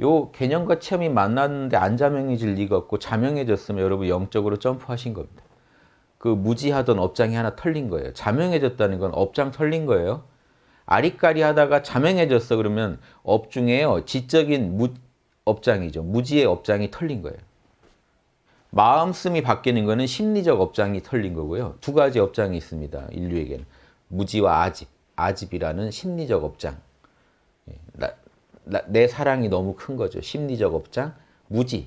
요 개념과 체험이 만났는데 안 자명해질 리가 없고 자명해졌으면 여러분 영적으로 점프하신 겁니다. 그 무지하던 업장이 하나 털린 거예요. 자명해졌다는 건 업장 털린 거예요. 아리까리 하다가 자명해졌어 그러면 업 중에요. 지적인 무, 업장이죠. 무지의 업장이 털린 거예요. 마음씀이 바뀌는 거는 심리적 업장이 털린 거고요. 두 가지 업장이 있습니다. 인류에게는. 무지와 아집. 아집이라는 심리적 업장. 예, 나, 나, 내 사랑이 너무 큰 거죠. 심리적 업장. 무지.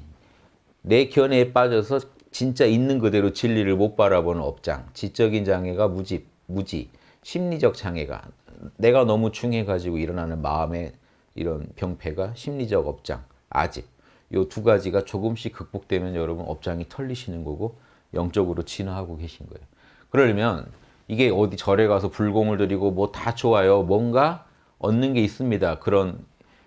내 견해에 빠져서 진짜 있는 그대로 진리를 못 바라보는 업장. 지적인 장애가 무지. 무지. 심리적 장애가 내가 너무 중해가지고 일어나는 마음의 이런 병폐가 심리적 업장, 아집. 요두 가지가 조금씩 극복되면 여러분 업장이 털리시는 거고 영적으로 진화하고 계신 거예요. 그러려면 이게 어디 절에 가서 불공을 드리고 뭐 다 좋아요. 뭔가 얻는 게 있습니다. 그런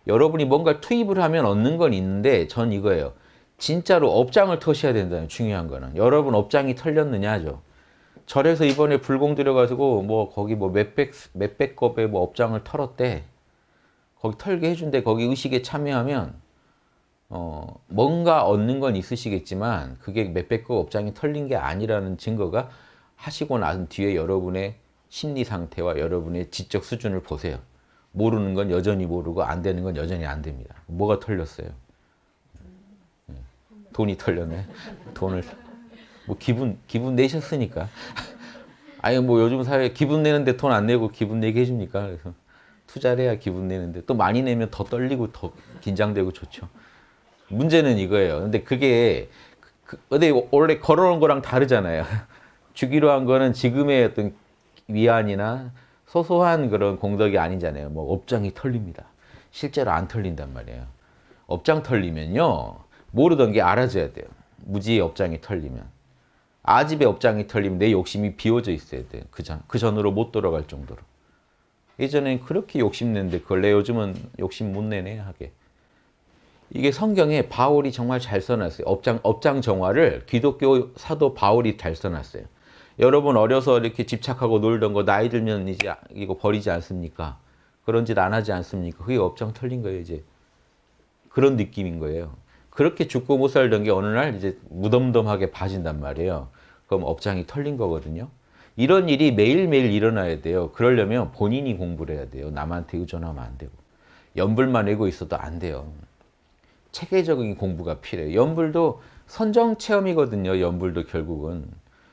여러분이 뭔가 투입을 하면 얻는 건 있는데 전 이거예요. 진짜로 업장을 터셔야 된다는 중요한 거는. 여러분 업장이 털렸느냐죠. 절에서 이번에 불공 들여가지고 뭐 거기 뭐 몇백 몇백 겁의 뭐 업장을 털었대. 거기 털게 해준대. 거기 의식에 참여하면 어 뭔가 얻는 건 있으시겠지만 그게 몇백 겁 업장이 털린 게 아니라는 증거가 하시고 난 뒤에 여러분의 심리 상태와 여러분의 지적 수준을 보세요. 모르는 건 여전히 모르고 안 되는 건 여전히 안 됩니다. 뭐가 털렸어요? 예. 돈이 털렸네. 돈을 뭐 기분 기분 내셨으니까. 아니 뭐 요즘 사회 기분 내는데 돈 안 내고 기분 내게 해줍니까? 그래서 투자를 해야 기분 내는데 또 많이 내면 더 떨리고 더 긴장되고 좋죠. 문제는 이거예요. 근데 그게 그, 근데 원래 걸어온 거랑 다르잖아요. 주기로 한 거는 지금의 어떤 위안이나 소소한 그런 공덕이 아니잖아요. 뭐 업장이 털립니다. 실제로 안 털린단 말이에요. 업장 털리면요. 모르던 게 알아져야 돼요. 무지의 업장이 털리면. 아집의 업장이 털리면 내 욕심이 비워져 있어야 돼. 그 전, 그 전으로 못 돌아갈 정도로. 예전엔 그렇게 욕심냈는데 그걸 내 요즘은 욕심 못 내네 하게. 이게 성경에 바울이 정말 잘 써놨어요. 업장, 업장 정화를 기독교 사도 바울이 잘 써놨어요. 여러분 어려서 이렇게 집착하고 놀던 거 나이 들면 이제 이거 버리지 않습니까? 그런 짓 안 하지 않습니까? 그게 업장 털린 거예요, 이제. 그런 느낌인 거예요. 그렇게 죽고 못 살던 게 어느 날 이제 무덤덤하게 봐진단 말이에요. 그럼 업장이 털린 거거든요. 이런 일이 매일매일 일어나야 돼요. 그러려면 본인이 공부를 해야 돼요. 남한테 의존하면 안 되고. 연불만 외고 있어도 안 돼요. 체계적인 공부가 필요해요. 연불도 선정 체험이거든요. 연불도 결국은.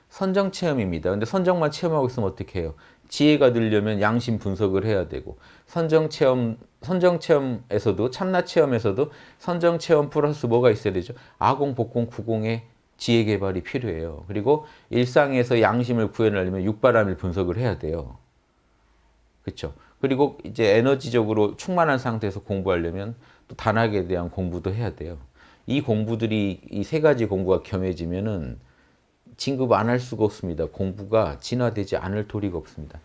선정 체험입니다. 근데 선정만 체험하고 있으면 어떻게 해요? 지혜가 들려면 양심 분석을 해야 되고 선정 체험 선정 체험에서도 참나 체험에서도 선정 체험 플러스 뭐가 있어야 되죠? 아공 복공 구공의 지혜 개발이 필요해요. 그리고 일상에서 양심을 구현하려면 육바람일 분석을 해야 돼요. 그렇죠? 그리고 이제 에너지적으로 충만한 상태에서 공부하려면 또 단학에 대한 공부도 해야 돼요. 이 공부들이 이 세 가지 공부가 겸해지면은 진급 안 할 수가 없습니다. 공부가 진화되지 않을 도리가 없습니다.